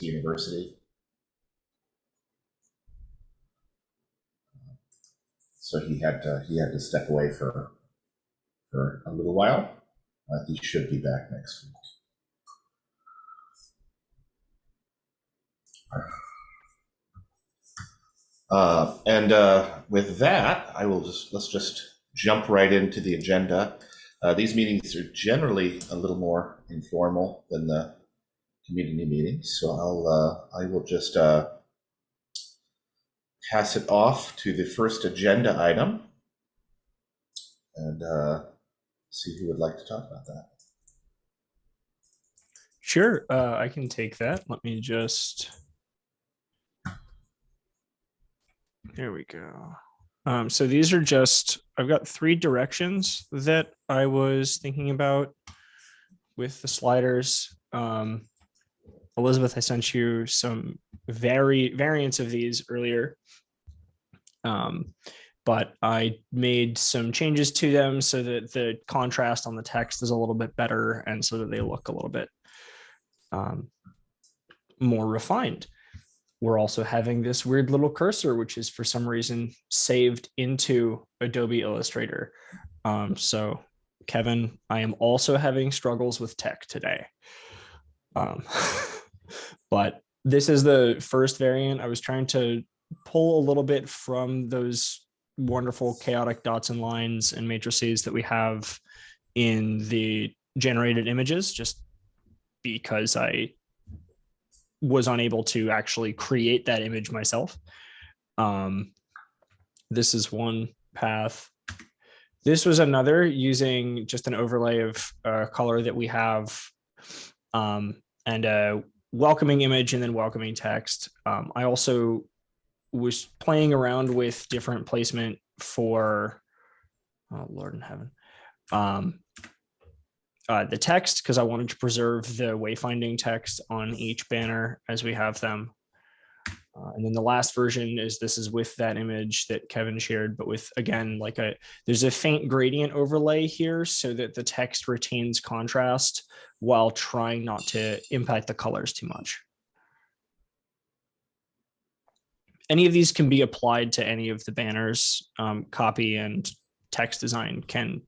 university. So he had to, he had to step away for, for a little while. He should be back next week. Uh, and uh, with that, I will just let's just jump right into the agenda. Uh, these meetings are generally a little more informal than the community meetings, so I'll uh, I will just uh, pass it off to the first agenda item and uh, see who would like to talk about that. Sure, uh, I can take that. Let me just. There we go. Um, so these are just, I've got three directions that I was thinking about with the sliders. Um, Elizabeth, I sent you some vari variants of these earlier. Um, but I made some changes to them so that the contrast on the text is a little bit better and so that they look a little bit um, more refined. We're also having this weird little cursor, which is for some reason saved into Adobe Illustrator. Um, so Kevin, I am also having struggles with tech today. Um, but this is the first variant. I was trying to pull a little bit from those wonderful chaotic dots and lines and matrices that we have in the generated images, just because I was unable to actually create that image myself. Um, this is one path. This was another using just an overlay of uh, color that we have um, and a welcoming image and then welcoming text. Um, I also was playing around with different placement for, oh Lord in heaven, um, uh, the text because I wanted to preserve the wayfinding text on each banner as we have them. Uh, and then the last version is this is with that image that Kevin shared, but with again, like a, there's a faint gradient overlay here so that the text retains contrast while trying not to impact the colors too much. Any of these can be applied to any of the banners, um, copy and text design can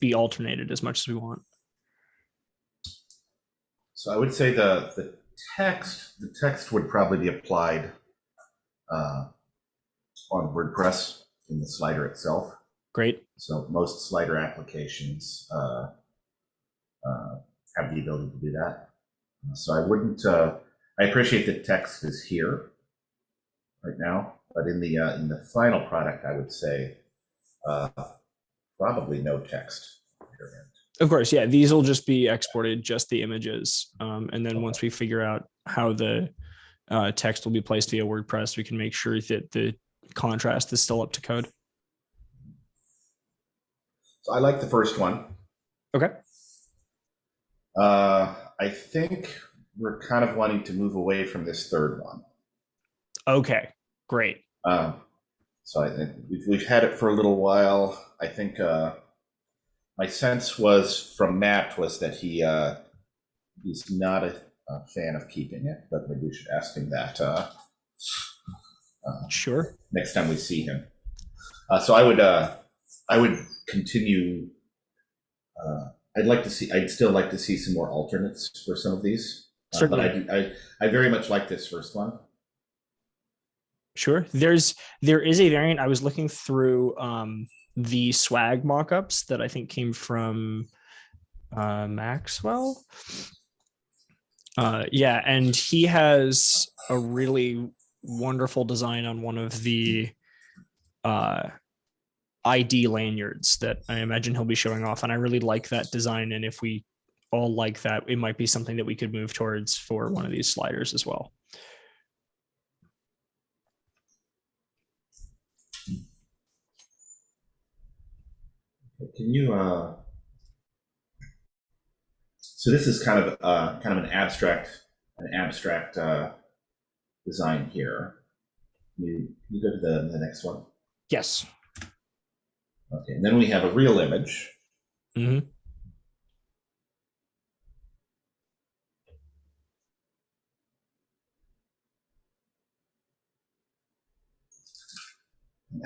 be alternated as much as we want. So I would say the the text the text would probably be applied uh, on WordPress in the slider itself. Great. So most slider applications uh, uh, have the ability to do that. So I wouldn't. Uh, I appreciate that text is here right now, but in the uh, in the final product, I would say uh, probably no text. Of course, yeah, these will just be exported, just the images. Um, and then once we figure out how the uh, text will be placed via WordPress, we can make sure that the contrast is still up to code. So I like the first one. Okay. Uh, I think we're kind of wanting to move away from this third one. Okay, great. Um, so I think we've, we've had it for a little while. I think uh, my sense was from Matt was that he uh, he's not a, a, fan of keeping it, but maybe we should ask him that. Uh, uh, sure. Next time we see him. Uh, so I would uh, I would continue. Uh, I'd like to see. I'd still like to see some more alternates for some of these. Uh, Certainly. but I, I I very much like this first one. Sure. There's there is a variant. I was looking through um, the swag mockups that I think came from uh, Maxwell. Uh, yeah, and he has a really wonderful design on one of the uh, ID lanyards that I imagine he'll be showing off. And I really like that design. And if we all like that, it might be something that we could move towards for one of these sliders as well. Can you? Uh, so this is kind of uh, kind of an abstract an abstract uh, design here. You you go to the, the next one. Yes. Okay, and then we have a real image. Mm -hmm.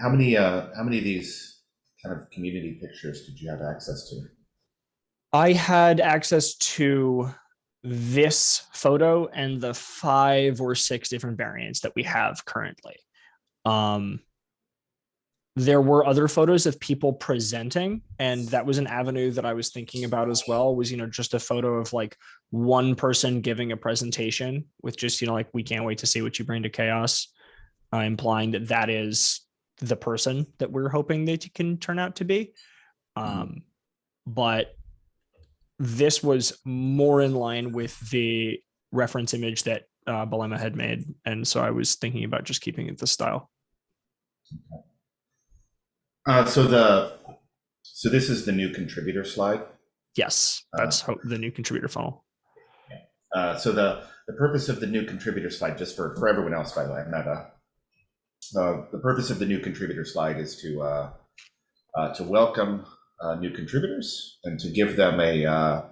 How many uh, how many of these kind of community pictures did you have access to? I had access to this photo and the five or six different variants that we have currently. Um, there were other photos of people presenting, and that was an avenue that I was thinking about as well. Was you know just a photo of like one person giving a presentation with just you know like we can't wait to see what you bring to CHAOSS, uh, implying that that is the person that we're hoping that it can turn out to be. Um, but this was more in line with the reference image that uh, Belema had made. And so I was thinking about just keeping it the style. Uh, so the, so this is the new contributor slide. Yes, that's ho- the new contributor funnel. Uh, so the, the purpose of the new contributor slide, just for, for everyone else, by the way, I'm not a, uh, the purpose of the new contributor slide is to, uh, uh, to welcome uh, new contributors and to give them a uh,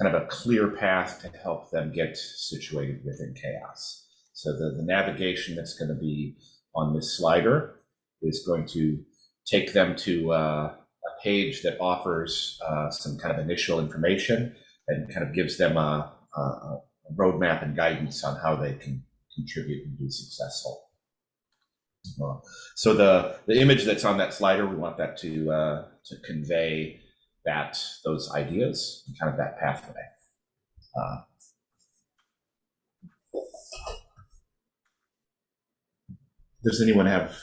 kind of a clear path to help them get situated within CHAOSS. So the, the navigation that's going to be on this slider is going to take them to uh, a page that offers some kind of initial information and kind of gives them a, a, a roadmap and guidance on how they can contribute and be successful. Uh, so the the image that's on that slider, we want that to uh, to convey that those ideas and kind of that pathway. Uh, does anyone have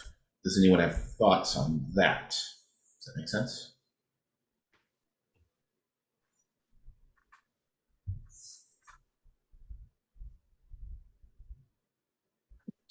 does anyone have thoughts on that? Does that make sense?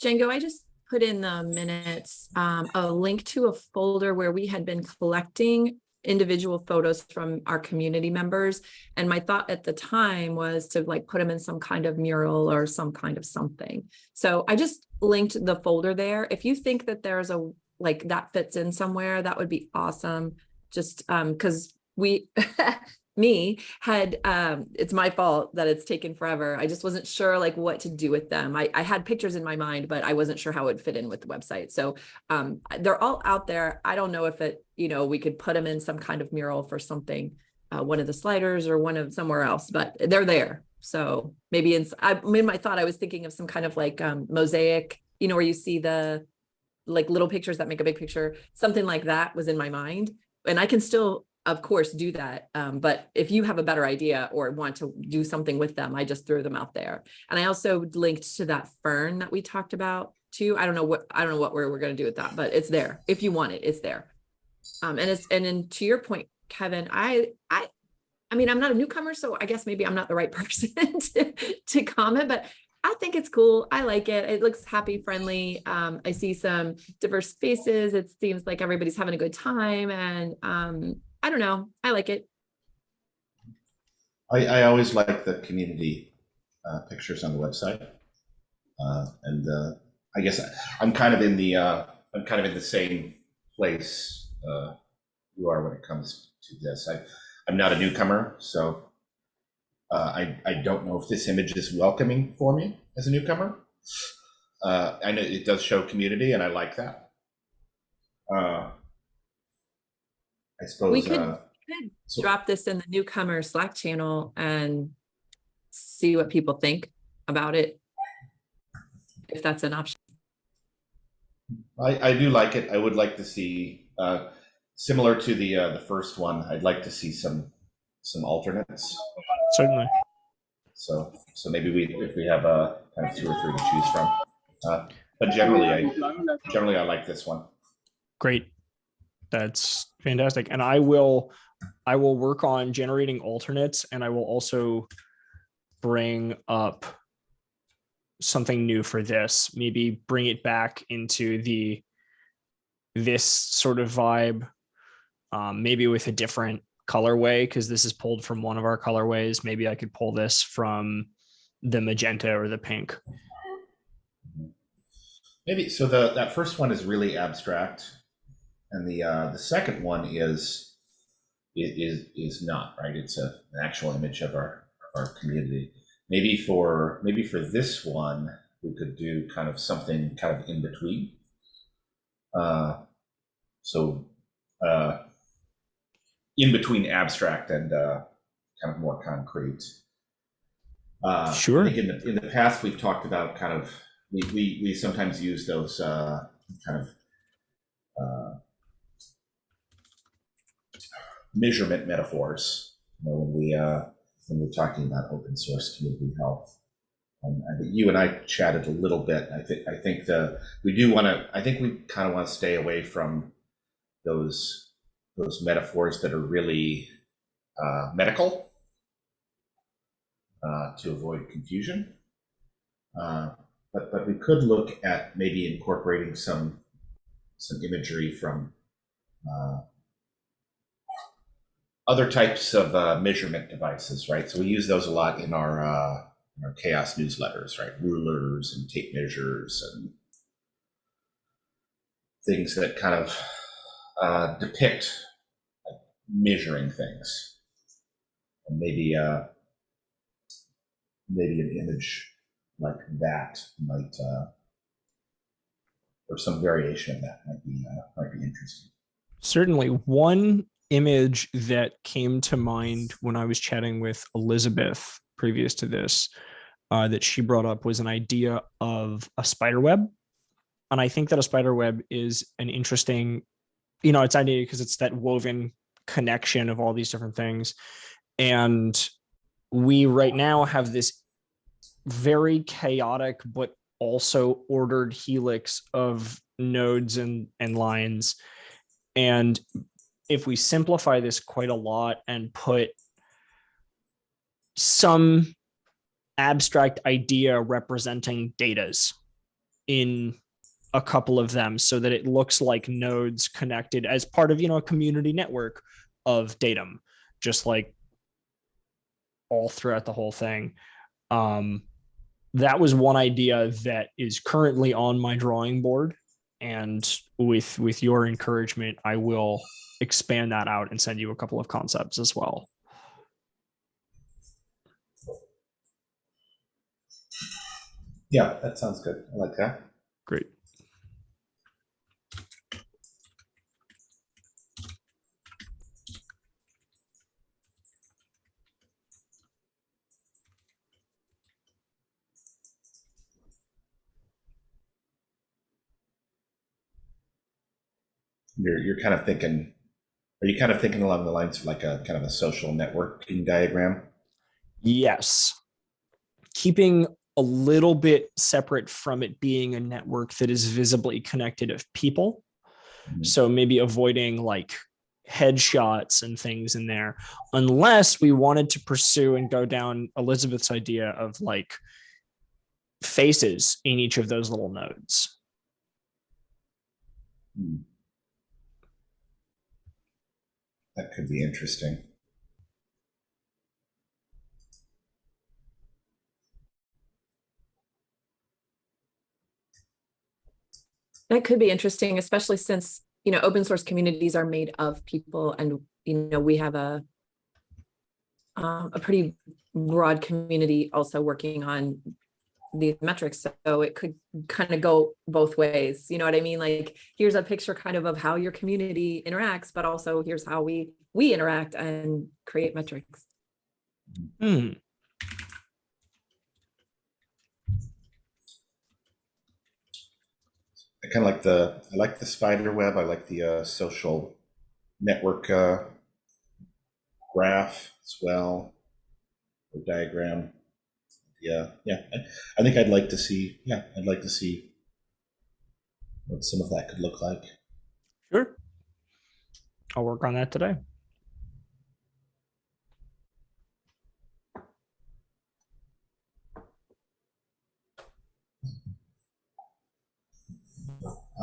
Django, I just put in the minutes um, a link to a folder where we had been collecting individual photos from our community members. And my thought at the time was to like put them in some kind of mural or some kind of something. So I just linked the folder there. If you think that there's a like that fits in somewhere, that would be awesome. Just um because we me had um it's my fault that it's taken forever. I just wasn't sure like what to do with them. I i had pictures in my mind but i wasn't sure how it would fit in with the website. So um they're all out there. I don't know if it you know we could put them in some kind of mural for something uh, one of the sliders or one of somewhere else but they're there. So maybe in i in my thought i was thinking of some kind of like um mosaic you know where you see the like little pictures that make a big picture. Something like that was in my mind. And i can still of course do that um, but if you have a better idea or want to do something with them i just threw them out there and i also linked to that fern that we talked about too i don't know what i don't know what we're, we're going to do with that but it's there if you want it it's there um, and it's and then to your point kevin i i i mean i'm not a newcomer so i guess maybe i'm not the right person to, to comment but I think it's cool. I like it. It looks happy, friendly. Um, I see some diverse faces. It seems like everybody's having a good time. And um, I don't know. I like it. I, I always like the community uh, pictures on the website, uh, and uh, I guess I'm kind of in the uh, I'm kind of in the same place uh, you are when it comes to this. I I'm not a newcomer, so uh, I I don't know if this image is welcoming for me as a newcomer. I know it does show community, and I like that. I suppose. We could, uh, could so- drop this in the newcomer Slack channel and see what people think about it. If that's an option. I, I do like it. I would like to see, uh, similar to the uh, the first one. I'd like to see some some alternates. Certainly. So so maybe we if we have uh, kind of two or three to choose from. Uh, but generally, I generally I like this one. Great. That's fantastic. And I will, I will work on generating alternates and I will also bring up something new for this, maybe bring it back into the, this sort of vibe, um, maybe with a different colorway, because this is pulled from one of our colorways. Maybe I could pull this from the magenta or the pink. Maybe so. The that first one is really abstract, and the uh, the second one is is is not right. It's a, an actual image of our our community. Maybe for maybe for this one, we could do kind of something kind of in between. Uh, so uh, in between abstract and uh, kind of more concrete. Uh, Sure. I think in the in the past we've talked about kind of we we, we sometimes use those uh, kind of measurement metaphors you know, when we uh, when we're talking about open source community health. Um, I think you and I chatted a little bit. I think I think the we do want to. I think we kind of want to stay away from those those metaphors that are really uh, medical uh, to avoid confusion. Uh, but but we could look at maybe incorporating some some imagery from uh, other types of uh, measurement devices, right? So we use those a lot in our uh, in our CHAOSS newsletters, right? Rulers and tape measures and things that kind of uh, depict measuring things, and maybe uh, maybe an image like that might, uh, or some variation of that might be uh, might be interesting. Certainly, one image that came to mind when I was chatting with Elizabeth previous to this uh, that she brought up was an idea of a spider web. And I think that a spider web is an interesting, you know, it's idea because it's that woven connection of all these different things. And we right now have this very chaotic but also ordered helix of nodes and, and lines. And if we simplify this quite a lot and put some abstract idea representing datas in a couple of them so that it looks like nodes connected as part of you know a community network of datum just like all throughout the whole thing. Um that was one idea that is currently on my drawing board and with with your encouragement i will expand that out and send you a couple of concepts as well Yeah, that sounds good. I like that. great You're you're kind of thinking. Are you kind of thinking along the lines of like a kind of a social networking diagram? Yes. Keeping a little bit separate from it being a network that is visibly connected of people. Mhm. So maybe avoiding like headshots and things in there, unless we wanted to pursue and go down Elizabeth's idea of like faces in each of those little nodes. Hmm. That could be interesting. That could be interesting, especially since, you know, open source communities are made of people and, you know, we have a um, a pretty broad community also working on these metrics. So it could kind of go both ways. You know what I mean? Like, here's a picture kind of of how your community interacts, but also here's how we we interact and create metrics. Hmm. I kind of like the I like the spider web. I like the uh, social network uh, graph as well, or diagram. Yeah, yeah. I, I think I'd like to see. Yeah, I'd like to see what some of that could look like. Sure. I'll work on that today.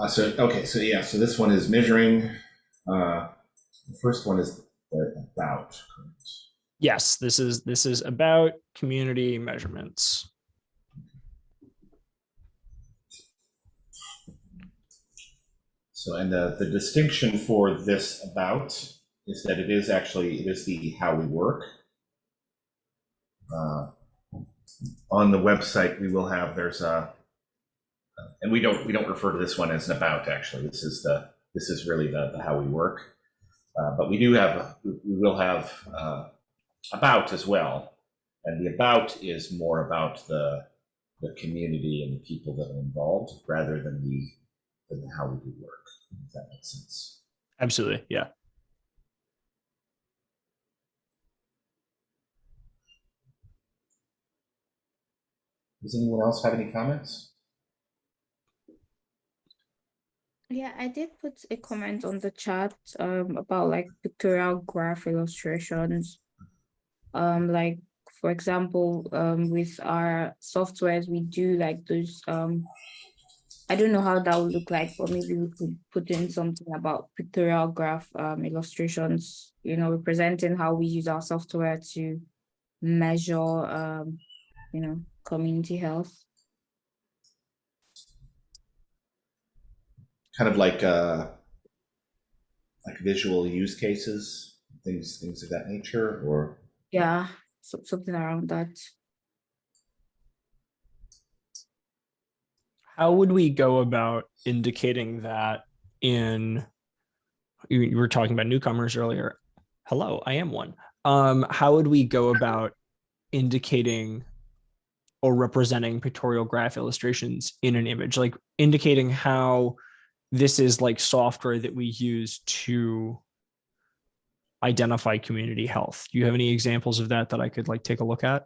Uh, so okay, so yeah, so this one is measuring. Uh, the first one is about. Yes, this is this is about community measurements. So, and the, the distinction for this about is that it is actually, it is the how we work. Uh, On the website, we will have, there's a, and we don't, we don't refer to this one as an about, actually. This is the, this is really the, the how we work. Uh, but we do have, we will have uh, about as well. And the about is more about the, the community and the people that are involved rather than the, than how we do work, if that makes sense. Absolutely. Yeah. Does anyone else have any comments? Yeah, I did put a comment on the chat um about like pictorial graph illustrations. Um, like for example, um with our softwares, we do like those um. I don't know how that would look like, but maybe we could put in something about pictorial graph um illustrations, you know, representing how we use our software to measure um, you know, community health. Kind of like, uh, like visual use cases, things, things of that nature, or? Yeah, so something around that. How would we go about indicating that in, you, you were talking about newcomers earlier. Hello, I am one. Um, how would we go about indicating or representing pictorial graph illustrations in an image, like indicating how this is like software that we use to identify community health. Do you have any examples of that that I could like take a look at?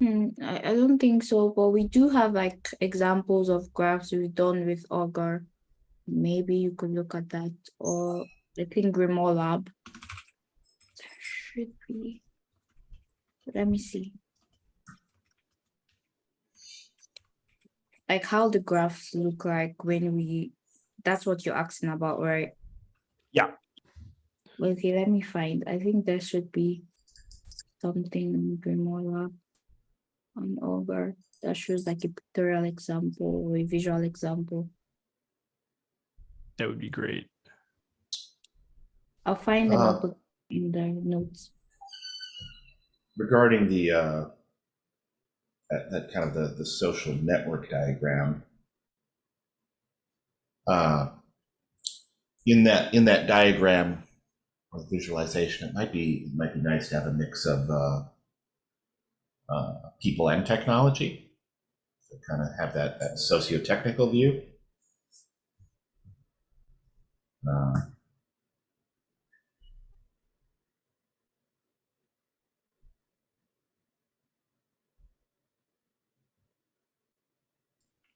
Hmm, I, I don't think so, but we do have like examples of graphs we've done with Augur. Maybe you could look at that, or I think Grimoire Lab. There should be. Let me see. Like how the graphs look like when we, that's what you're asking about, right? Yeah. Okay, let me find. I think there should be something in Grimoire on over that shows like a pictorial example or a visual example. That would be great. I'll find Uh, up in the notes. regarding the uh, that, that kind of the, the social network diagram uh, in that in that diagram or visualization it might be it might be nice to have a mix of uh, uh, people and technology to kind of have that, that socio-technical view uh,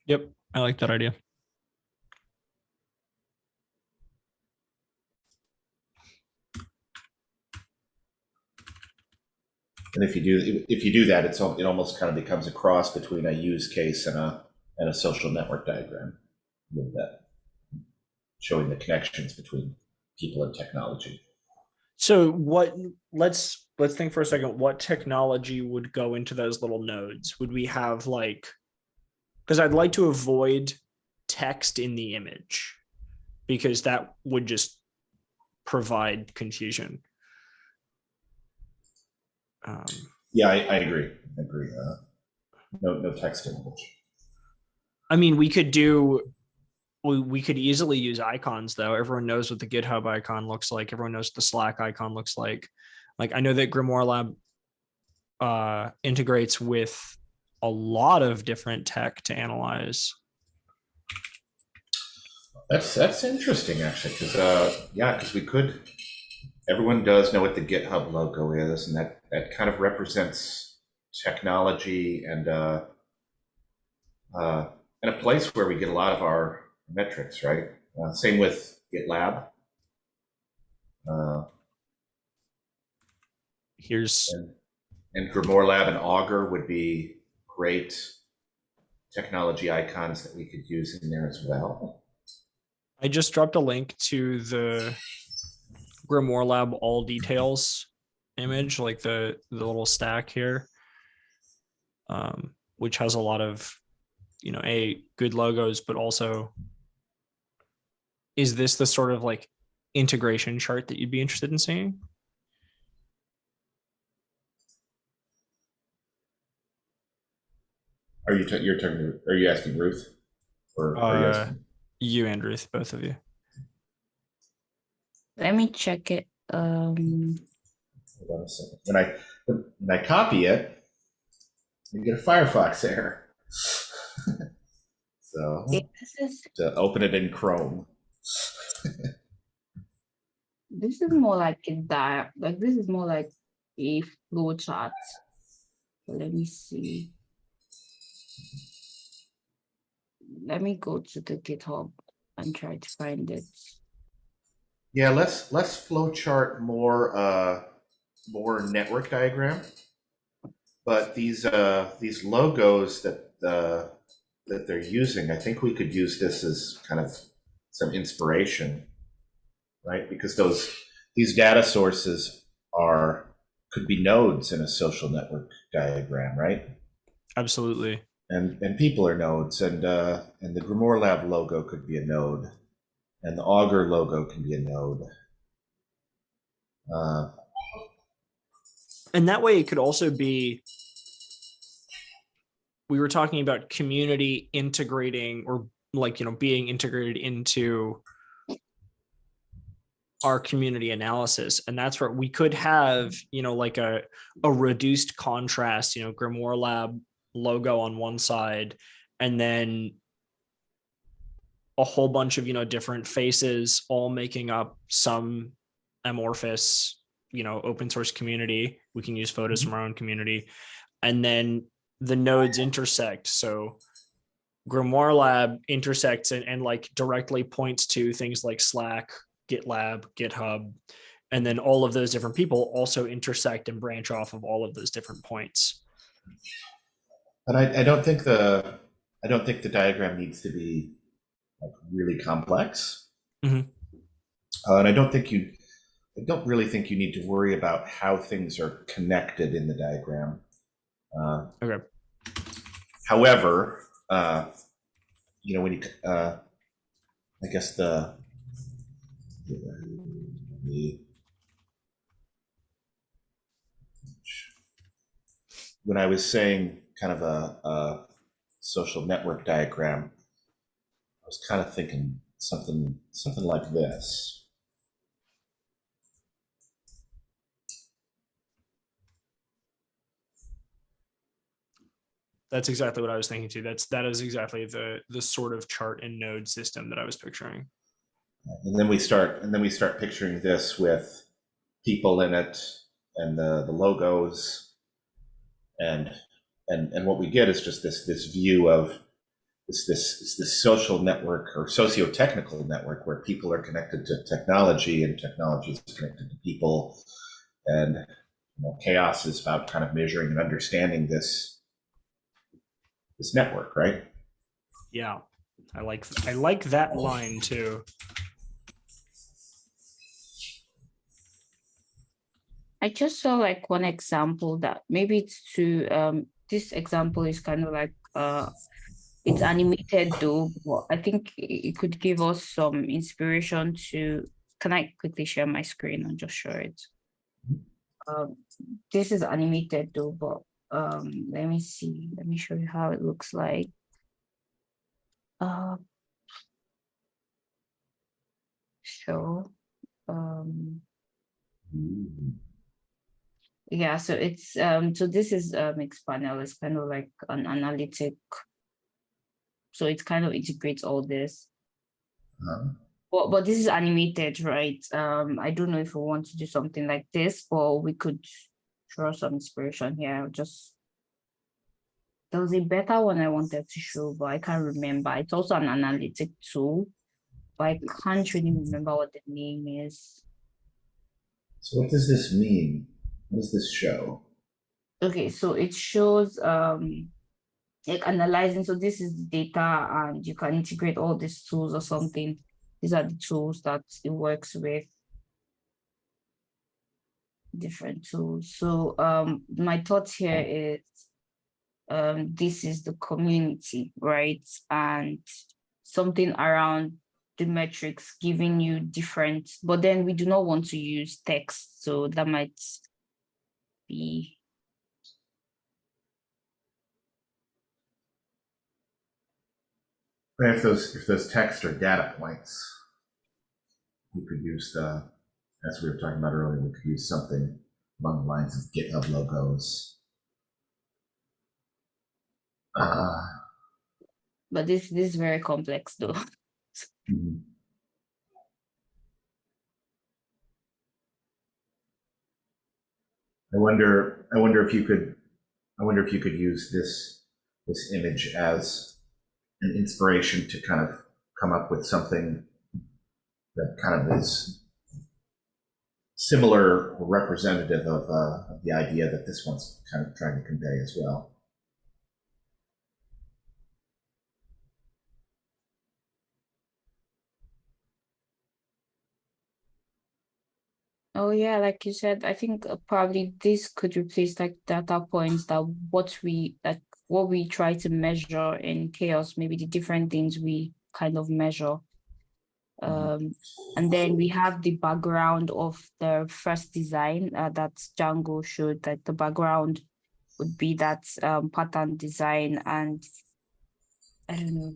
Yep, I like that idea. And if you do, if you do that, it's, it almost kind of becomes a cross between a use case and a, and a social network diagram. Little bit. Showing the connections between people and technology. So what, let's, let's think for a second, what technology would go into those little nodes? Would we have like, because I'd like to avoid text in the image because that would just provide confusion. Um, Yeah, I, I agree. I agree. Uh, no, no text image. I mean, we could do, we, we could easily use icons though. Everyone knows what the GitHub icon looks like. Everyone knows what the Slack icon looks like. Like I know that Grimoire Lab uh, integrates with a lot of different tech to analyze. That's, that's interesting actually, because, uh, yeah, because we could, everyone does know what the GitHub logo is and that, that kind of represents technology and, uh, uh, and a place where we get a lot of our metrics, right? Uh, same with GitLab. Uh, Here's, and, and Grimoire Lab and Augur would be great technology icons that we could use in there as well. I just dropped a link to the Grimoire Lab all details image, like the, the little stack here. Um, which has a lot of, you know, a good logos, but also is this the sort of like integration chart that you'd be interested in seeing? Are you, ta- you're talking, are you asking Ruth? Or, or yes? Uh, you and Ruth, both of you. Let me check it. Um, Hold on a second. When I when I copy it, you get a Firefox error. so this is to open it in Chrome. this is more like a dial. Like this is more like a flow chart. So let me see. Let me go to the GitHub and try to find it. Yeah, less less flowchart, more uh, more network diagram. But these uh, these logos that uh, that they're using, I think we could use this as kind of some inspiration, right? Because those these data sources are could be nodes in a social network diagram, right? Absolutely. and and people are nodes and uh and the grimoire lab logo could be a node and the augur logo can be a node uh And that way it could also be we were talking about community integrating or like, you know, being integrated into our community analysis. And that's where we could have, you know, like a a reduced contrast, you know, Grimoire Lab logo on one side and then a whole bunch of, you know, different faces all making up some amorphous you know open source community we can use photos from our own community. And then the nodes intersect. So grimoire lab intersects and, and like directly points to things like slack gitlab github and then all of those different people also intersect and branch off of all of those different points. But i i don't think the i don't think the diagram needs to be like really complex. Mhm. uh, and i don't think you i don't really think you need to worry about how things are connected in the diagram uh, okay However, uh, you know, when you, uh, I guess the, the, when I was saying kind of a, a social network diagram, I was kind of thinking something, something like this. That's exactly what i was thinking too that's that is exactly the the sort of chart and node system that i was picturing And then we start, and then we start picturing this with people in it and the, the logos. And, and, and what we get is just this, this view of this, this, this, social network or socio-technical network where people are connected to technology and technology is connected to people. And you know, CHAOSS is about kind of measuring and understanding this, this network, right? yeah i like i like that line too I just saw like one example that maybe it's to um this example is kind of like uh it's animated though, but I think it could give us some inspiration to can I quickly share my screen and just show it? Um this is animated though, but um let me see, let me show you how it looks like. Uh so um Yeah, so it's um so this is Mixpanel. it's kind of like an analytic. So it kind of integrates all this. Uh, But but this is animated, right? Um I don't know if we want to do something like this, but we could draw some inspiration here. Just there was a better one I wanted to show, but I can't remember. It's also an analytic tool, but I can't really remember what the name is. So what does this mean? What does this show? Okay, so it shows um like analyzing. So this is the data and you can integrate all these tools or something. These are the tools that it works with. Different tools. So um my thoughts here is um this is the community, right? And something around the metrics giving you different, but then we do not want to use text. So that might be if those, if those text are data points, we could use the, as we were talking about earlier, we could use something along the lines of GitHub logos. Uh, But this this is very complex though. mhm. I wonder, I wonder if you could, I wonder if you could use this, this image as an inspiration to kind of come up with something that kind of is similar or representative of, uh, of the idea that this one's kind of trying to convey as well. Oh yeah, like you said, I think uh, probably this could replace like data points that what we like what we try to measure in CHAOSS, maybe the different things we kind of measure. Um, and then we have the background of the first design uh, that Django showed that the background would be that um, pattern design and I don't know.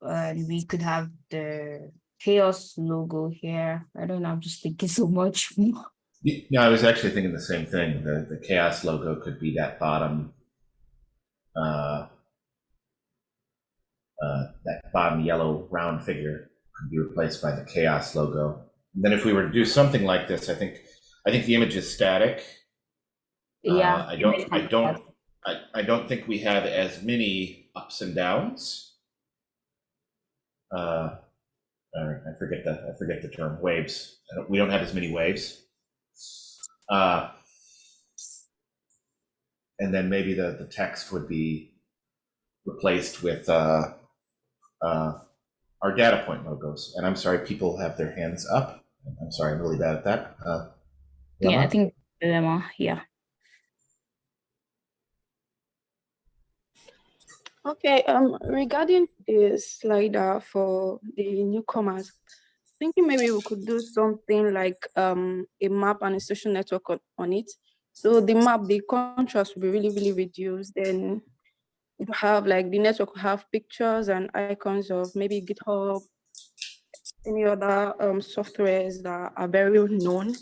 And we could have the CHAOSS logo here. I don't know, I'm just thinking so much. No, I was actually thinking the same thing. The, the CHAOSS logo could be that bottom, uh, uh, that bottom yellow round figure could be replaced by the CHAOSS logo. And then if we were to do something like this, I think, I think the image is static. Uh, yeah. I don't, I don't, I, I don't think we have as many ups and downs. Uh, uh, I forget the, I forget the term, waves. I don't- We don't have as many waves. Uh, and then maybe the, the text would be replaced with, uh, uh, our data point logos. And I'm sorry, people have their hands up. I'm sorry, I'm really bad at that. Uh, Yeah, I Lemma? think dilemma, yeah. Okay, um, regarding the slider for the newcomers, thinking maybe we could do something like um a map and a social network on, on it. So the map, the contrast will be really, really reduced. Then you have like the network will have pictures and icons of maybe GitHub, any other um softwares that are very known.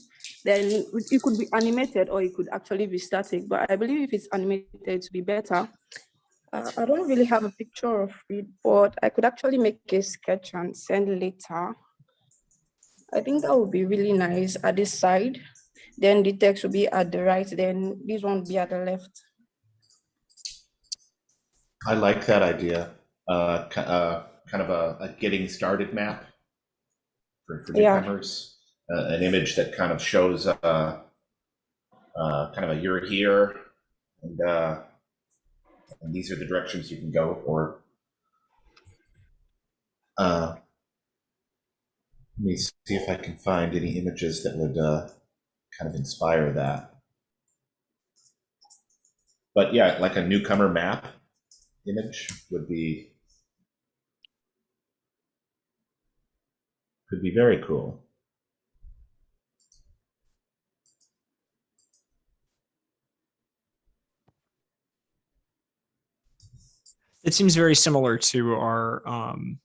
Then it could be animated or it could actually be static. But I believe if it's animated, to be better. Uh, I don't really have a picture of it, but I could actually make a sketch and send later. I think that would be really nice at this side. Then the text will be at the right, then this one will be at the left. I like that idea. Uh, uh, kind of a, a getting started map for, for Yeah. newcomers. Uh, an image that kind of shows, uh, uh, kind of a you're here and, uh, and these are the directions you can go or, uh, let me see if I can find any images that would, uh, kind of inspire that. But yeah, like a newcomer map image would be could be very cool. It seems very similar to our um,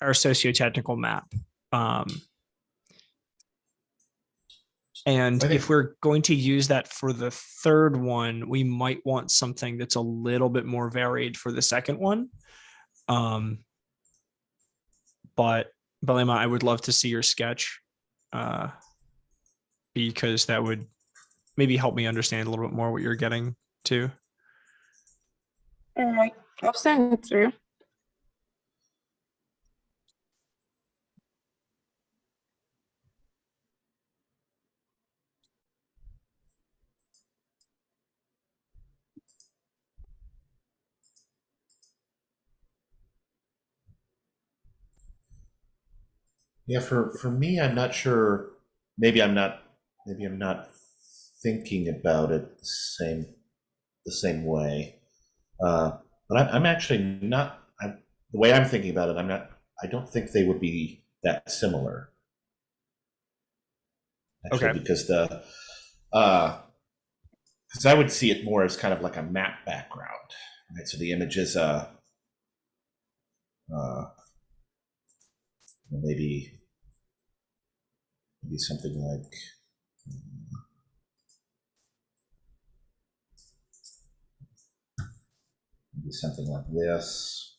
our socio-technical map. Um, and think- if we're going to use that for the third one, we might want something that's a little bit more varied for the second one. Um, but Belema, I would love to see your sketch uh, because that would maybe help me understand a little bit more what you're getting to. All right, I'll send it through. Yeah, for for me, I'm not sure. Maybe I'm not. Maybe I'm not thinking about it the same the same way. Uh, but I'm, I'm actually not. I, the way I'm thinking about it, I'm not. I don't think they would be that similar. Actually, Okay. Because the, uh, because I would see it more as kind of like a map background, Right, so the image is uh, uh, maybe maybe something like um, maybe something like this.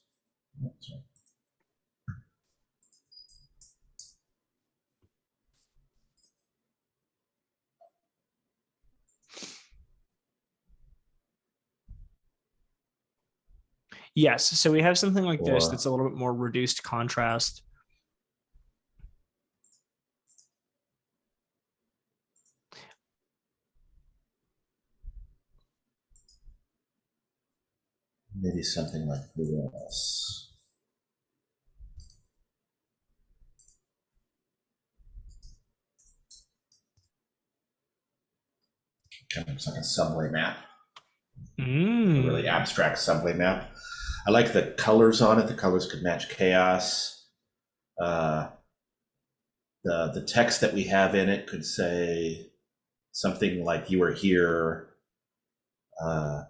Yes, so we have something like this that's a little bit more reduced contrast. Maybe something like this. Kind of like a subway map, a Mm, really abstract subway map. I like the colors on it. The colors could match CHAOSS. Uh, the the text that we have in it could say something like "You are here." Uh,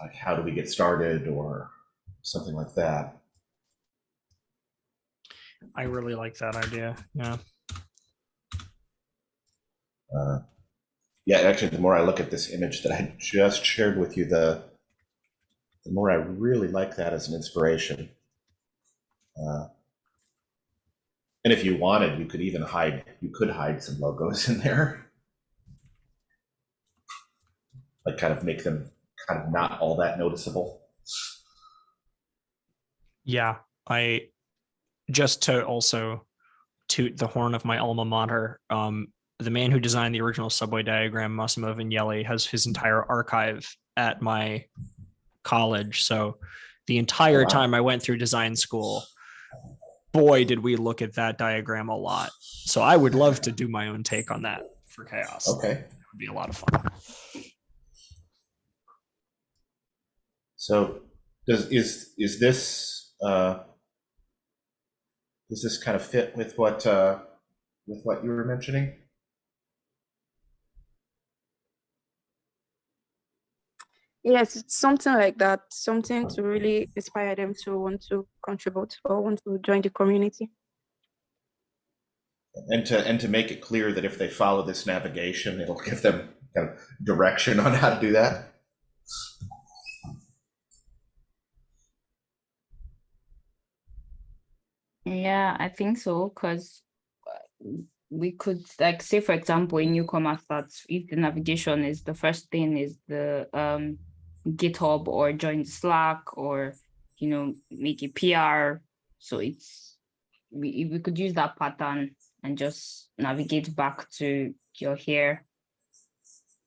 like how do we get started or something like that. I really like that idea. Yeah. Uh, yeah, actually, the more I look at this image that I just shared with you, the the more I really like that as an inspiration. Uh, and if you wanted, you could even hide. You could hide some logos in there, like kind of make them kind of not all that noticeable. Yeah. I just to also toot the horn of my alma mater. Um, the man who designed the original subway diagram, Massimo Vignelli, has his entire archive at my college. So the entire Wow. time I went through design school, boy, did we look at that diagram a lot. So I would love to do my own take on that for CHAOSS. Okay. It would be a lot of fun. So does is is this uh, does this kind of fit with what uh, with what you were mentioning? Yes, it's something like that, something to really inspire them to want to contribute or want to join the community. And to and to make it clear that if they follow this navigation, it'll give them kind of direction on how to do that. Yeah, I think so, because we could like say, for example, in newcomer starts, if the navigation is the first thing is the um GitHub or join Slack or you know make a PR. So it's we we could use that pattern and just navigate back to your here.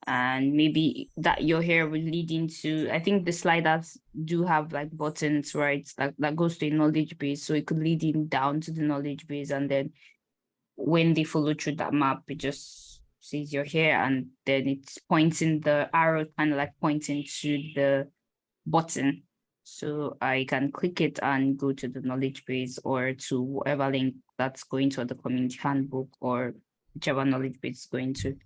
And maybe that your here will lead into, I think the sliders do have like buttons, right? That, that goes to a knowledge base. So it could lead in down to the knowledge base. And then when they follow through that map, it just sees you're here and then it's pointing the arrow kind of like pointing to the button. So I can click it and go to the knowledge base or to whatever link that's going to the community handbook or whichever knowledge base is going to.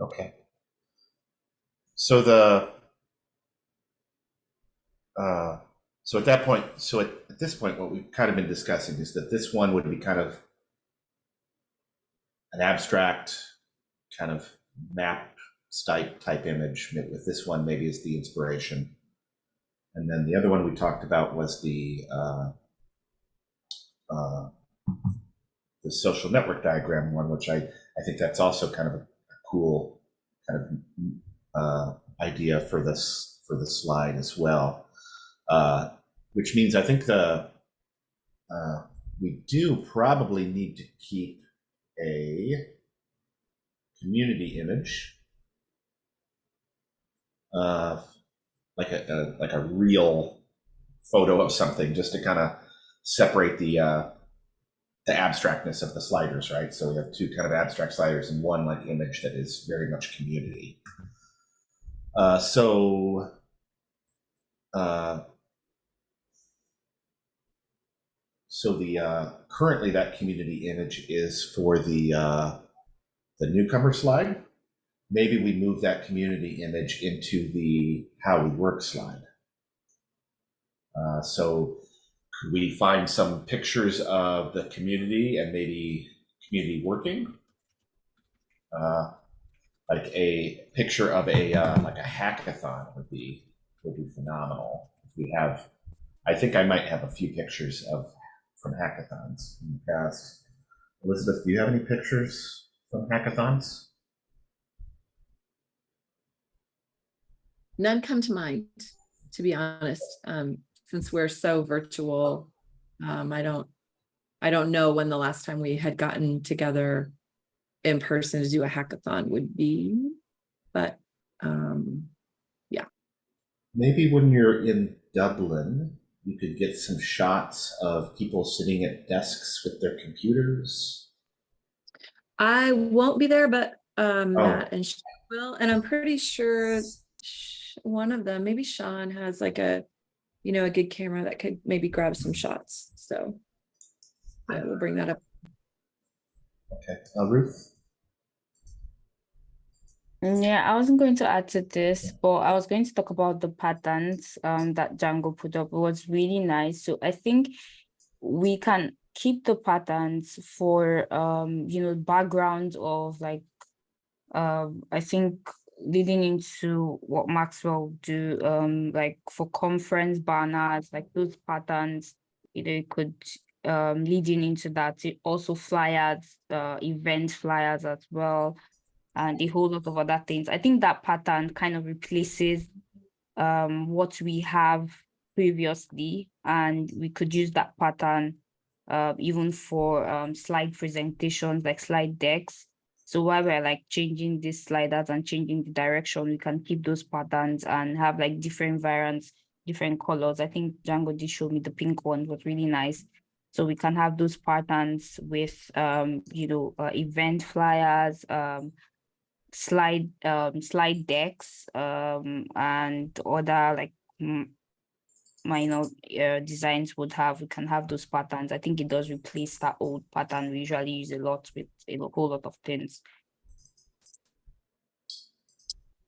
Okay. So the uh, so at that point, so at, at this point, what we've kind of been discussing is that this one would be kind of an abstract kind of map type type image with this one maybe is the inspiration. And then the other one we talked about was the uh, uh, the social network diagram one, which I, I think that's also kind of a cool kind of uh, idea for this for the slide as well. Uh, which means I think the uh, we do probably need to keep a community image, uh, like a, a like a real photo of something, just to kind of separate the uh, the abstractness of the sliders, right? So we have two kind of abstract sliders and one like image that is very much community. Uh, so uh, so the uh, currently that community image is for the uh, the newcomer slide, maybe we move that community image into the how we work slide. Uh, so we find some pictures of the community and maybe community working? Uh, like a picture of a uh, like a hackathon would be would be phenomenal. If we have, I think I might have a few pictures of from hackathons in the past. Elizabeth, do you have any pictures from hackathons? None come to mind, to be honest, um, since we're so virtual. Um, I don't, I don't know when the last time we had gotten together in person to do a hackathon would be, but, um, yeah. Maybe when you're in Dublin, you could get some shots of people sitting at desks with their computers. I won't be there, but, um, Oh. Matt and Sean will, and I'm pretty sure one of them, maybe Sean has like a, you know, a good camera that could maybe grab some shots, so I will bring that up. Okay, uh, Ruth. Mm, Yeah, I wasn't going to add to this, but I was going to talk about the patterns um that Django put up. It was really nice. So I think we can keep the patterns for um, you know, backgrounds of like um, I think leading into what Maxwell do, um, like for conference banners, like those patterns, you know, it could um leading into that. It also flyers, uh, event flyers as well and a whole lot of other things. I think that pattern kind of replaces um, what we have previously, and we could use that pattern uh, even for um, slide presentations, like slide decks. So while we're like changing these sliders and changing the direction, we can keep those patterns and have like different variants, different colors. I think Django did show me the pink one was really nice. So we can have those patterns with, um, you know, uh, event flyers, um, slide um slide decks um and other like minor uh, designs would have we can have those patterns i think it does replace that old pattern we usually use a lot with a whole lot of things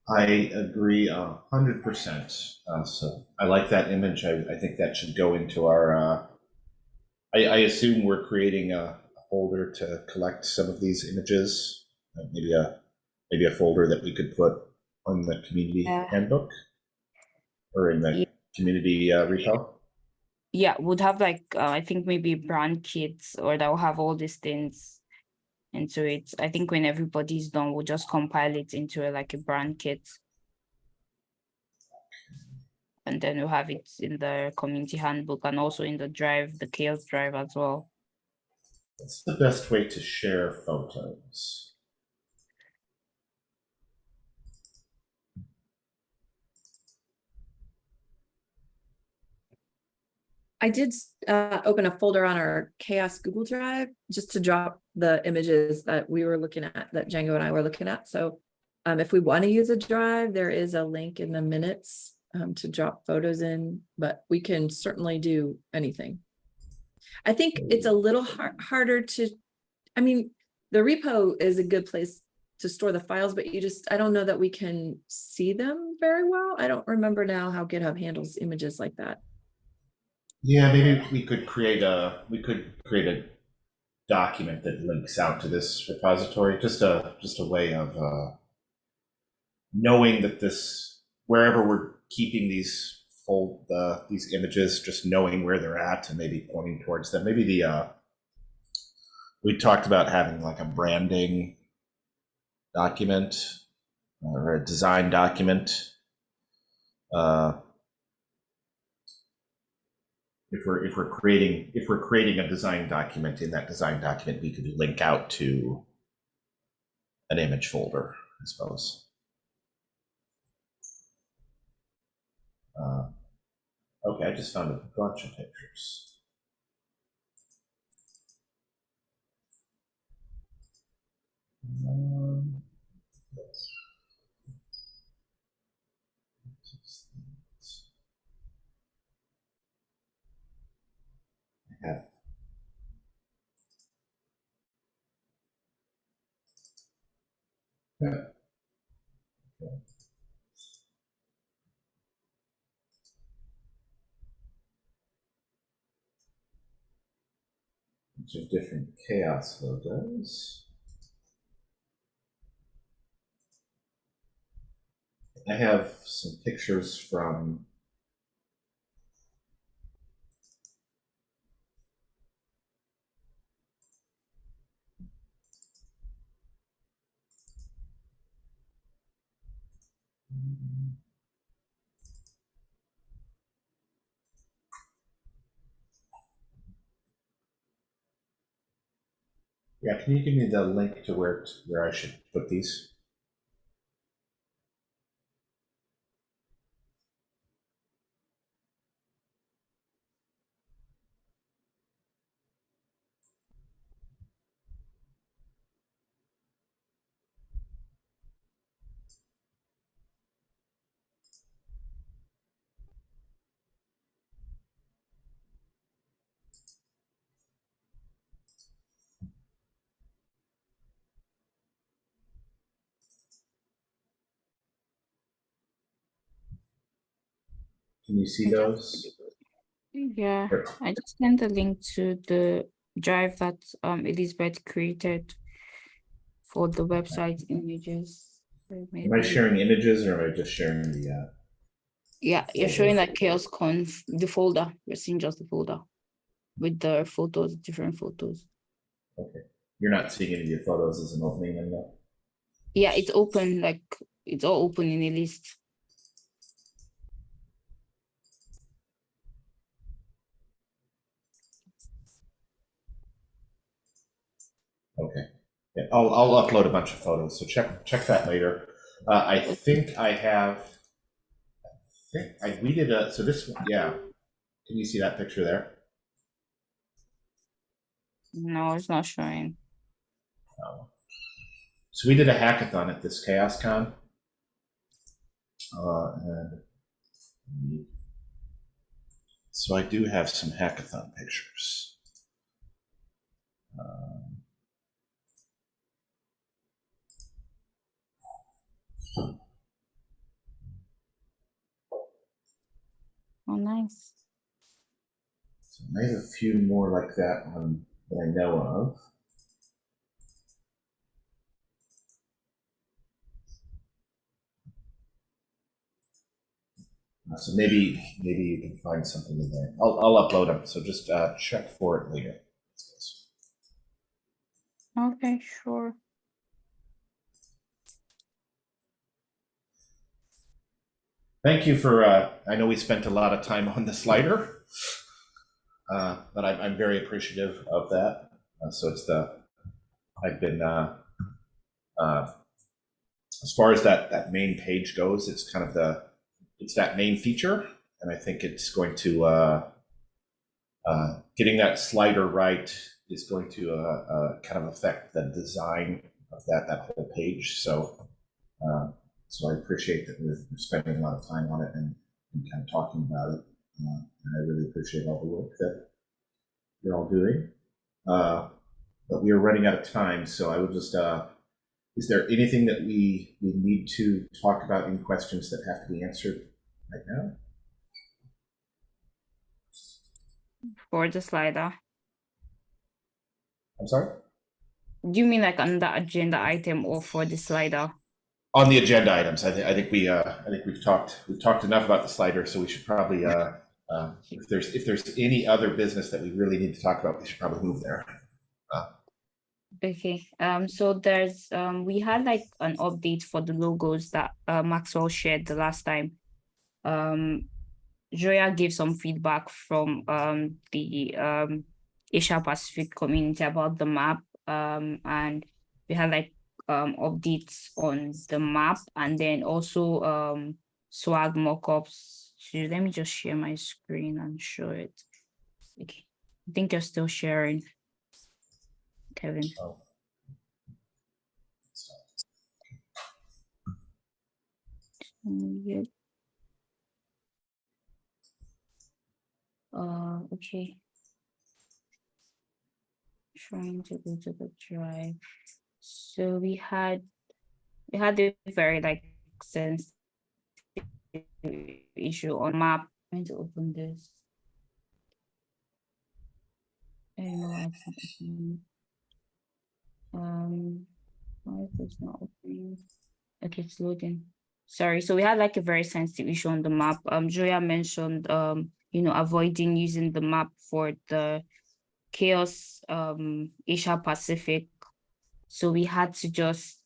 I agree a hundred percent. Uh, so I like that image. I, I think that should go into our, uh, I, I assume we're creating a a folder to collect some of these images. uh, Maybe a, maybe a folder that we could put on the community Yeah. handbook or in the Ye- community uh, repo. yeah would have like uh, i think maybe brand kits or that will have all these things into it i think when everybody's done we'll just compile it into a, like a brand kit and then we'll have it in the community handbook and also in the drive the CHAOSS drive as well What's the best way to share photos? I did uh, open a folder on our CHAOSS Google Drive just to drop the images that we were looking at, that Django and I were looking at. So um, if we want to use a drive, there is a link in the minutes um, to drop photos in, but we can certainly do anything. I think it's a little har- harder to, I mean, the repo is a good place to store the files, but you just, I don't know that we can see them very well. I don't remember now how GitHub handles images like that. Yeah, maybe we could create a, we could create a document that links out to this repository, just a, just a way of, uh, knowing that this, wherever we're keeping these fold, uh, these images, just knowing where they're at and maybe pointing towards them. Maybe the, uh, we talked about having like a branding document or a design document. Uh, if we're if we're creating if we're creating a design document in that design document we could link out to an image folder i suppose. Uh, okay i just found a bunch of pictures. Um, I have Bunch of different CHAOSS logos. I have some pictures from Yeah, can you give me the link to where where I should put these? Can you see those? Yeah, I just sent the link to the drive that um Elizabeth created for the website images. So Am I sharing images or am I just sharing the? Uh, Yeah, you're showing like CHAOSS Conf, the folder. You're seeing just the folder with the photos, different photos. okay, you're not seeing any of your photos as an opening window. Yeah, it's open, like it's all open in a list. Okay, yeah, I'll I'll upload a bunch of photos. So check check that later. Uh, I think I have. I think I we did a so this one yeah. Can you see that picture there? No, it's not showing. Um, So we did a hackathon at this CHAOSScon. Uh, and so I do have some hackathon pictures. Oh, nice. so I have a few more like that one that I know of. Uh, so maybe maybe you can find something in there. I'll I'll upload them. So just uh, check for it later. Okay, sure. Thank you for. Uh, I know we spent a lot of time on the slider, uh, but I'm, I'm very appreciative of that. Uh, so it's the. I've been. Uh, uh, as far as that that main page goes, it's kind of the. It's that main feature, and I think it's going to. Uh, getting that slider right is going to kind of affect the design of that that whole page. So. So I appreciate that we're we're spending a lot of time on it and, and kind of talking about it. Uh, and I really appreciate all the work that you're all doing. Uh, but we are running out of time, so I would just, uh, is there anything that we, we need to talk about, any questions that have to be answered right now? For the slider. I'm sorry? Do you mean like on the agenda item or for the slider? On the agenda items, I think, I think we, uh, I think we've talked, we've talked enough about the slider, so we should probably, uh, uh, if there's, if there's any other business that we really need to talk about, we should probably move there. Okay, um, so there's, um, we had like an update for the logos that, uh, Maxwell shared the last time. Um, Joya gave some feedback from, um, the, um, Asia Pacific community about the map, um, and we had like, um, updates on the map and then also, um, swag mockups. So let me just share my screen and show it. Okay, I think you're still sharing. Kevin. Oh. Mm, Uh, okay. Trying to go to the drive. So we had, we had a very like sense issue on map. I'm going to open this. Um, why is this not opening? Okay, it's loading. Sorry, so we had like a very sensitive issue on the map. Um, Joya mentioned, um, you know, avoiding using the map for the CHAOSS, um, Asia Pacific. So we had to just,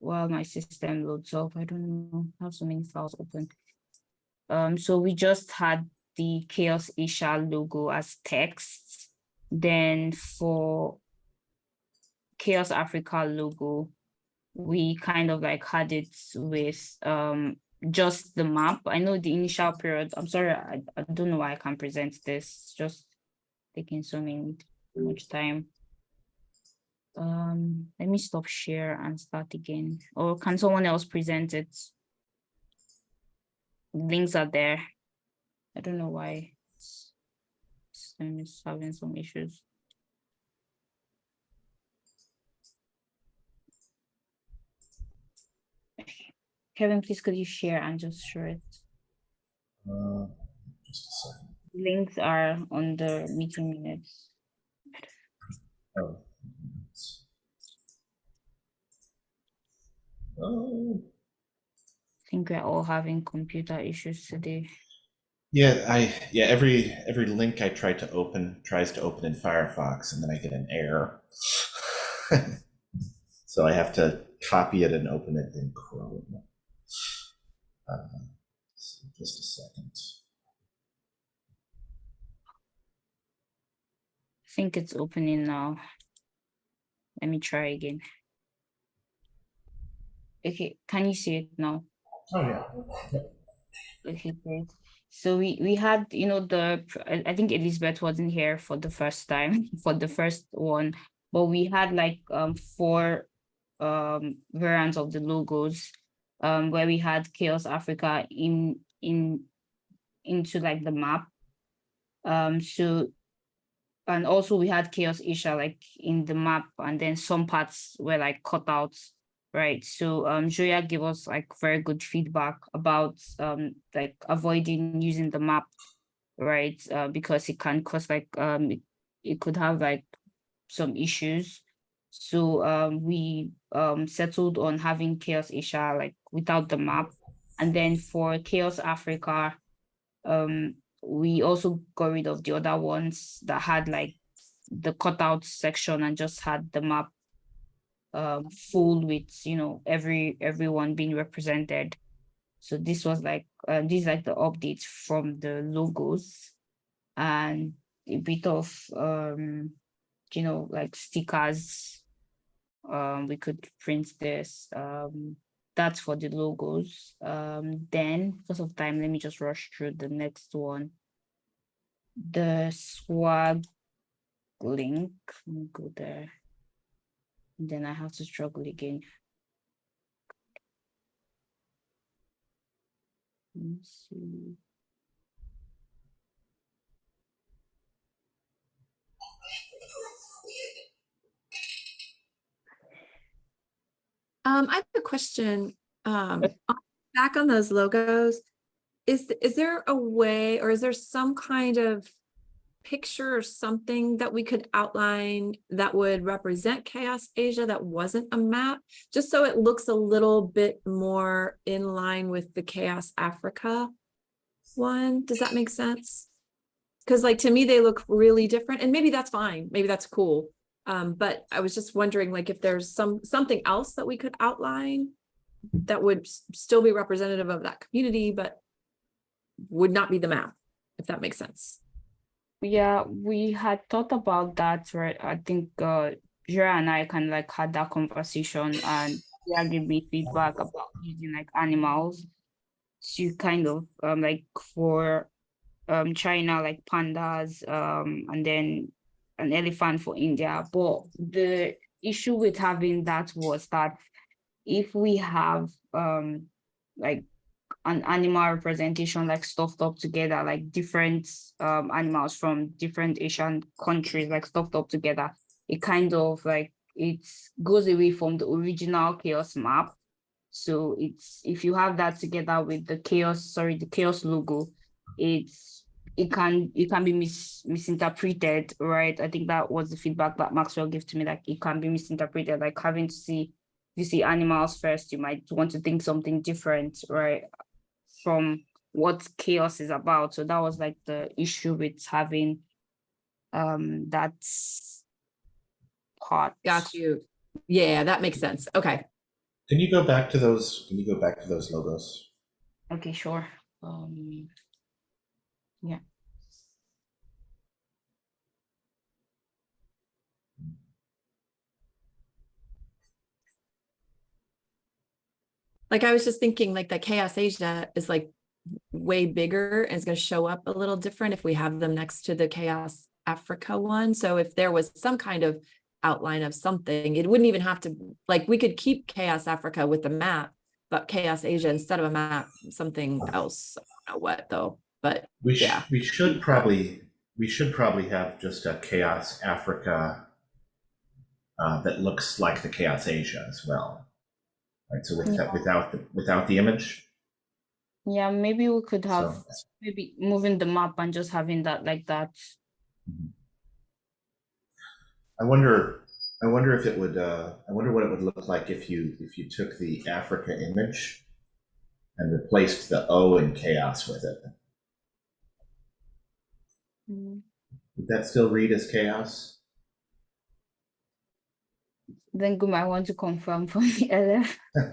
well, my system loads up. I don't know, I have so many files open. Um, so we just had the CHAOSS Asia logo as text. Then for CHAOSS Africa logo, we kind of like had it with um just the map. I know the initial period, I'm sorry, I, I don't know why I can't present this, just taking so many, much time. Um, let me stop share and start again, or can someone else present it? Links are there. I don't know why. it's- System is having some issues. Kevin, please could you share and just share it? Uh, just a. Links are on the meeting minutes. Oh. Oh. I think we're all having computer issues today. Yeah, I yeah every every link I try to open tries to open in Firefox and then I get an error. so I have to copy it and open it in Chrome. Uh, so just a second. I think it's opening now. Let me try again. Okay, can you see it now? Oh yeah. Okay, great. So we we had, you know, the I I think Elizabeth wasn't here for the first time for the first one, but we had like um four um variants of the logos um where we had CHAOSS Africa in in into like the map. Um so and also we had CHAOSS Asia like in the map and then some parts were like cut out Right, so um Joya gave us like very good feedback about um like avoiding using the map, right? Uh, because it can cause like um it, it could have like some issues. So um we um settled on having CHAOSS Asia like without the map. And then for CHAOSS Africa, um we also got rid of the other ones that had like the cutout section and just had the map um full with you know every everyone being represented. So this was like uh, this like the updates from the logos and a bit of um you know like stickers. Um we could print this um that's for the logos. Um then because of time let me just rush through the next one. The swag link let me go there then I have to struggle again. Let me see. Um, I have a question, um, back on those logos. Is, is there a way, or is there some kind of picture or something that we could outline that would represent CHAOSS Asia that wasn't a map? Just so it looks a little bit more in line with the CHAOSS Africa one. Does that make sense? Because like, to me, they look really different and maybe that's fine. Maybe that's cool. Um, but I was just wondering like if there's some, something else that we could outline that would still be representative of that community, but would not be the map, if that makes sense. Yeah, we had thought about that, right? I think uh Jira and I kind of like had that conversation and yeah, gave me feedback about using like animals to kind of um like for um China like pandas um and then an elephant for India. But the issue with having that was that if we have um like an animal representation like stuffed up together, like different um animals from different Asian countries, like stuffed up together, it kind of like it goes away from the original CHAOSS map. So it's if you have that together with the CHAOSS, sorry, the CHAOSS logo, it's it can it can be mis misinterpreted, right? I think that was the feedback that Maxwell gave to me. Like it can be misinterpreted, like having to see you see animals first, you might want to think something different, right? From what CHAOSS is about. So that was like the issue with having um that part. Got you. Yeah, that makes sense. Okay. Can you go back to those? Can you go back to those logos? Okay, sure. Um yeah. Like I was just thinking like that CHAOSS Asia is like way bigger and it's gonna show up a little different if we have them next to the CHAOSS Africa one. So if there was some kind of outline of something, it wouldn't even have to, like, we could keep CHAOSS Africa with the map, but CHAOSS Asia instead of a map, something else. I don't know what though, but We should, Yeah. we should probably, we should probably have just a CHAOSS Africa uh, that looks like the CHAOSS Asia as well. Right, so with Yeah. without, the without the image. Yeah, maybe we could have So, maybe moving the map and just having that like that. I wonder, I wonder if it would, uh, I wonder what it would look like if you, if you took the Africa image and replaced the O in CHAOSS with it. Mm. Would that still read as CHAOSS? Then you might want to confirm from the LF.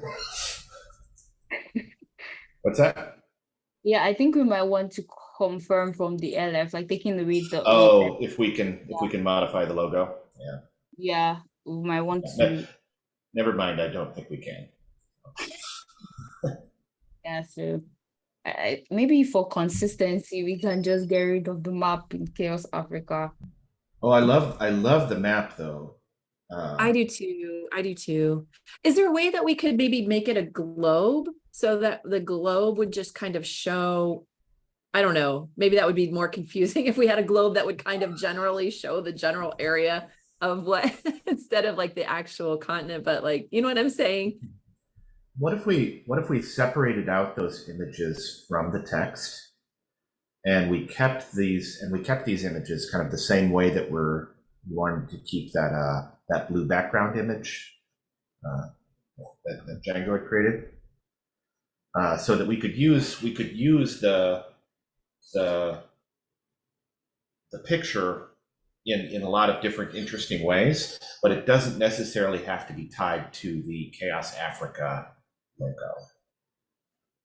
What's that? Yeah, I think we might want to confirm from the LF, like taking away the. Oh, if we can, if we can modify the logo, yeah. Yeah, we might want Yeah, to, Never mind, I don't think we can. yeah, so. I, I- maybe for consistency, we can just get rid of the map in CHAOSS Africa. Oh, I love, I love the map though. Uh, I do too. I do too. Is there a way that we could maybe make it a globe so that the globe would just kind of show? I don't know, maybe that would be more confusing if we had a globe that would kind of generally show the general area of what, instead of like the actual continent, but like, you know what I'm saying? What if we, what if we separated out those images from the text? And we kept these, and we kept these images kind of the same way that we're wanting to keep that, uh, that blue background image uh, that, that Django had created. Uh, so that we could use, we could use the, the, the picture in, in a lot of different interesting ways, but it doesn't necessarily have to be tied to the CHAOSS Africa logo.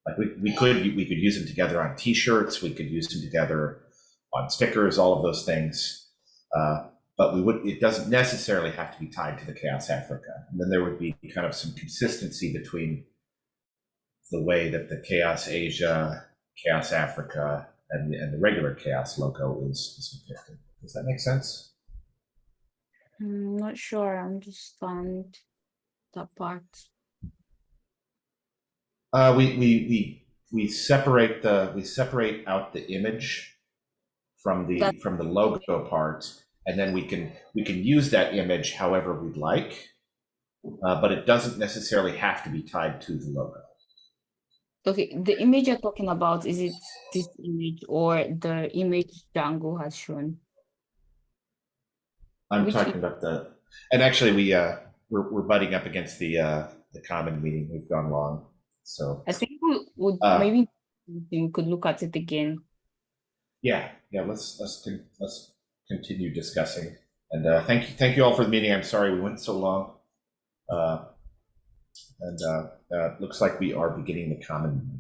Like we, we could we could use them together on T-shirts, we could use them together on stickers, all of those things. Uh, but we would it doesn't necessarily have to be tied to the CHAOSS Africa. And then there would be kind of some consistency between the way that the CHAOSS Asia, CHAOSS Africa, and, and the regular CHAOSS logo is, is depicted. Does that make sense? I'm not sure, I understand that part. Uh, we, we, we, we separate the, we separate out the image from the, That- from the logo part, and then we can, we can use that image however we'd like. Uh, but it doesn't necessarily have to be tied to the logo. Okay, the image you're talking about, is it this image or the image Django has shown? I'm Which talking about the, and actually we, uh, we're, we're butting up against the, uh, the common meeting. We've gone long. So, I think we would Uh, maybe we could look at it again. yeah, yeah, let's, let's, let's continue discussing. And, uh, thank you, thank you all for the meeting. I'm sorry we went so long. Uh, and, uh, uh, looks like we are beginning the common.